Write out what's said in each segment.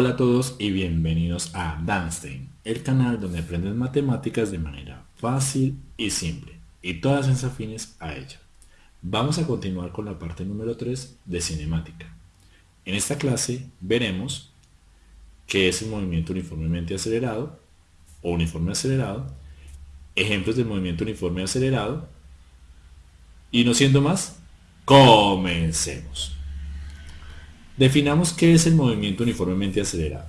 Hola a todos y bienvenidos a Danstein, el canal donde aprendes matemáticas de manera fácil y simple, y todas las afines a ella. Vamos a continuar con la parte número 3 de cinemática. En esta clase veremos qué es el movimiento uniformemente acelerado o uniforme acelerado, ejemplos del movimiento uniforme acelerado, y no siendo más, comencemos. Definamos qué es el movimiento uniformemente acelerado.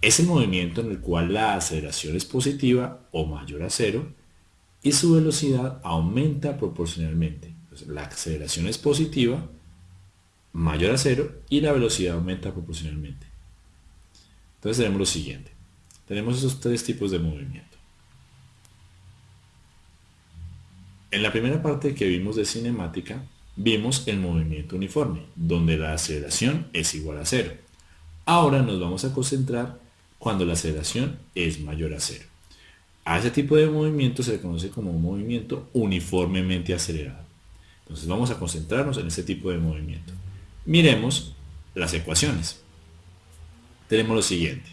Es el movimiento en el cual la aceleración es positiva o mayor a cero y su velocidad aumenta proporcionalmente. la aceleración es positiva, mayor a cero y la velocidad aumenta proporcionalmente. Entonces tenemos lo siguiente. Tenemos esos tres tipos de movimiento. En la primera parte que vimos de cinemática, vimos el movimiento uniforme, donde la aceleración es igual a cero. Ahora nos vamos a concentrar cuando la aceleración es mayor a cero. A ese tipo de movimiento se le conoce como un movimiento uniformemente acelerado. Entonces vamos a concentrarnos en ese tipo de movimiento. Miremos las ecuaciones. Tenemos lo siguiente.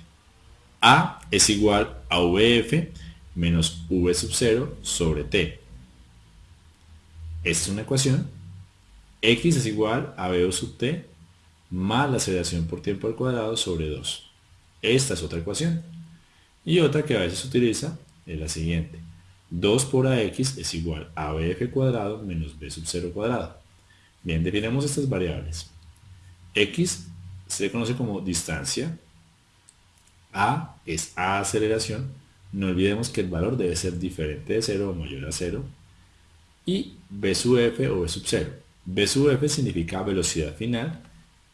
A es igual a VF menos V sub 0 sobre T. Esta es una ecuación x es igual a b sub t más la aceleración por tiempo al cuadrado sobre 2. Esta es otra ecuación. Y otra que a veces se utiliza es la siguiente. 2 por ax es igual a bf cuadrado menos b sub 0 cuadrado. Bien, definamos estas variables. x se conoce como distancia. a es a aceleración. No olvidemos que el valor debe ser diferente de 0 o mayor a 0. Y b sub f o b sub 0 B sub f significa velocidad final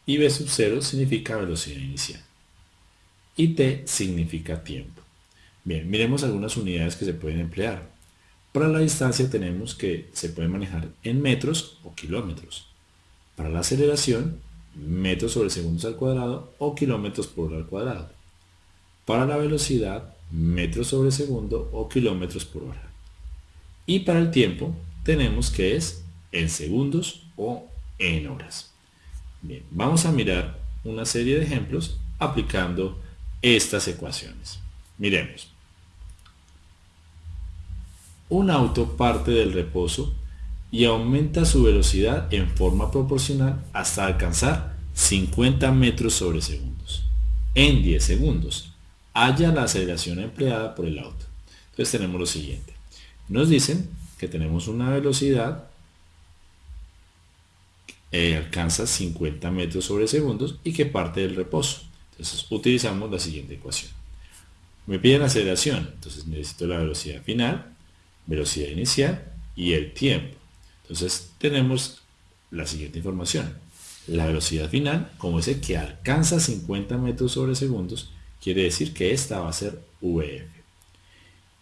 y B sub 0 significa velocidad inicial. Y T significa tiempo. Bien, miremos algunas unidades que se pueden emplear. Para la distancia tenemos que se puede manejar en metros o kilómetros. Para la aceleración, metros sobre segundos al cuadrado o kilómetros por hora al cuadrado. Para la velocidad, metros sobre segundo o kilómetros por hora. Y para el tiempo, tenemos que es en segundos o en horas. Bien, vamos a mirar una serie de ejemplos aplicando estas ecuaciones. Miremos. Un auto parte del reposo y aumenta su velocidad en forma proporcional hasta alcanzar 50 metros sobre segundos. En 10 segundos, haya la aceleración empleada por el auto. Entonces tenemos lo siguiente. Nos dicen que tenemos una velocidad eh, alcanza 50 metros sobre segundos y que parte del reposo. Entonces utilizamos la siguiente ecuación. Me piden aceleración, entonces necesito la velocidad final, velocidad inicial y el tiempo. Entonces tenemos la siguiente información. La velocidad final, como dice que alcanza 50 metros sobre segundos, quiere decir que esta va a ser VF.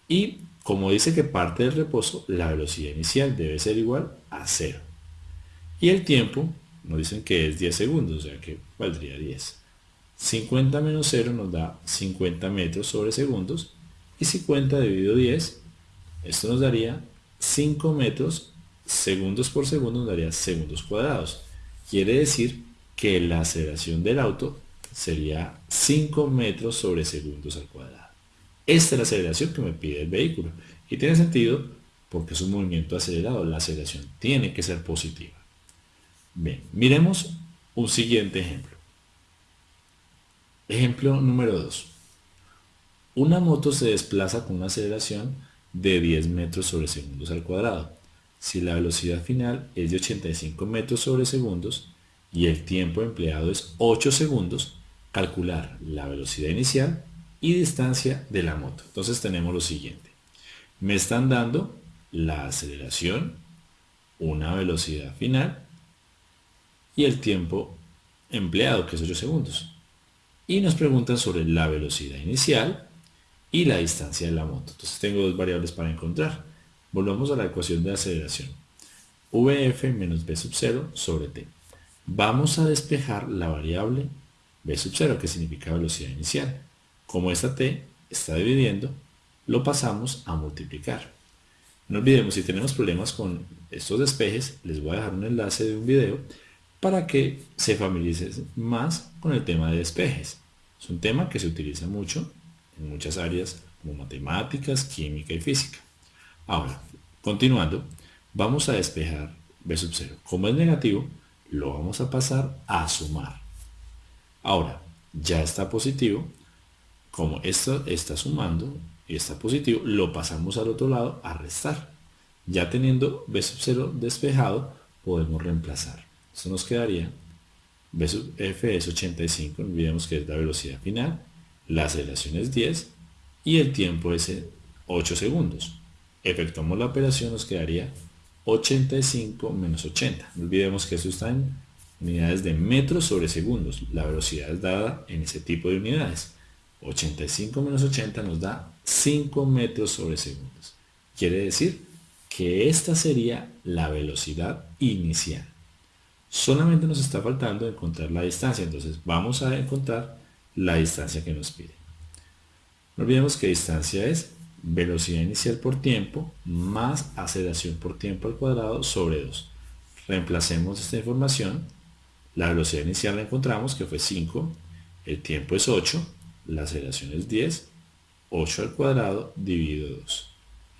Y como dice que parte del reposo, la velocidad inicial debe ser igual a 0. Y el tiempo nos dicen que es 10 segundos, o sea que valdría 10. 50 menos 0 nos da 50 metros sobre segundos. Y 50 dividido 10, esto nos daría 5 metros segundos por segundo, nos daría segundos cuadrados. Quiere decir que la aceleración del auto sería 5 metros sobre segundos al cuadrado. Esta es la aceleración que me pide el vehículo. Y tiene sentido porque es un movimiento acelerado. La aceleración tiene que ser positiva. Bien, miremos un siguiente ejemplo. Ejemplo número 2. Una moto se desplaza con una aceleración de 10 metros sobre segundos al cuadrado. Si la velocidad final es de 85 metros sobre segundos y el tiempo empleado es 8 segundos, calcular la velocidad inicial y distancia de la moto. Entonces tenemos lo siguiente. Me están dando la aceleración, una velocidad final y el tiempo empleado, que es 8 segundos. Y nos preguntan sobre la velocidad inicial y la distancia de la moto. Entonces tengo dos variables para encontrar. Volvamos a la ecuación de aceleración. VF menos V sub 0 sobre T. Vamos a despejar la variable V sub 0, que significa velocidad inicial. Como esta T está dividiendo, lo pasamos a multiplicar. No olvidemos, si tenemos problemas con estos despejes, les voy a dejar un enlace de un video para que se familiarice más con el tema de despejes. Es un tema que se utiliza mucho en muchas áreas como matemáticas, química y física. Ahora, continuando, vamos a despejar b sub 0. Como es negativo, lo vamos a pasar a sumar. Ahora, ya está positivo, como esto está sumando y está positivo, lo pasamos al otro lado a restar. Ya teniendo b sub 0 despejado, podemos reemplazar. Esto nos quedaría b f es 85, no olvidemos que es la velocidad final, la aceleración es 10 y el tiempo es 8 segundos. Efectuamos la operación, nos quedaría 85 menos 80. No olvidemos que esto está en unidades de metros sobre segundos. La velocidad es dada en ese tipo de unidades. 85 menos 80 nos da 5 metros sobre segundos. Quiere decir que esta sería la velocidad inicial. Solamente nos está faltando encontrar la distancia, entonces vamos a encontrar la distancia que nos pide. No olvidemos que distancia es velocidad inicial por tiempo más aceleración por tiempo al cuadrado sobre 2. Reemplacemos esta información. La velocidad inicial la encontramos que fue 5, el tiempo es 8, la aceleración es 10, 8 al cuadrado dividido 2.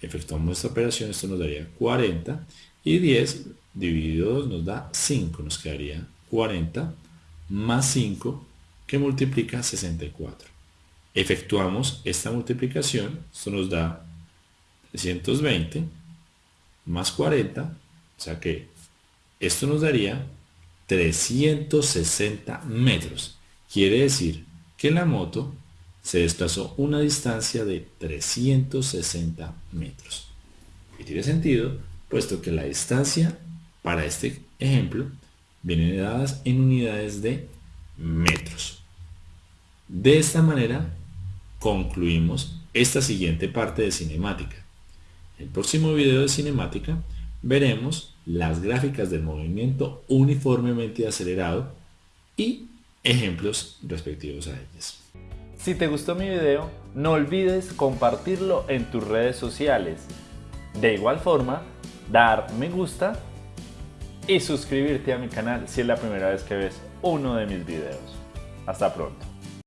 Efectuamos esta operación, esto nos daría 40 y 10 dividido 2 nos da 5, nos quedaría 40 más 5 que multiplica 64. Efectuamos esta multiplicación, esto nos da 320 más 40, o sea que esto nos daría 360 metros. Quiere decir que la moto se desplazó una distancia de 360 metros. Y tiene sentido, puesto que la distancia para este ejemplo vienen dadas en unidades de metros. De esta manera concluimos esta siguiente parte de cinemática. En el próximo video de cinemática veremos las gráficas del movimiento uniformemente acelerado y ejemplos respectivos a ellas. Si te gustó mi video, no olvides compartirlo en tus redes sociales. De igual forma, dar me gusta y suscribirte a mi canal si es la primera vez que ves uno de mis videos. Hasta pronto.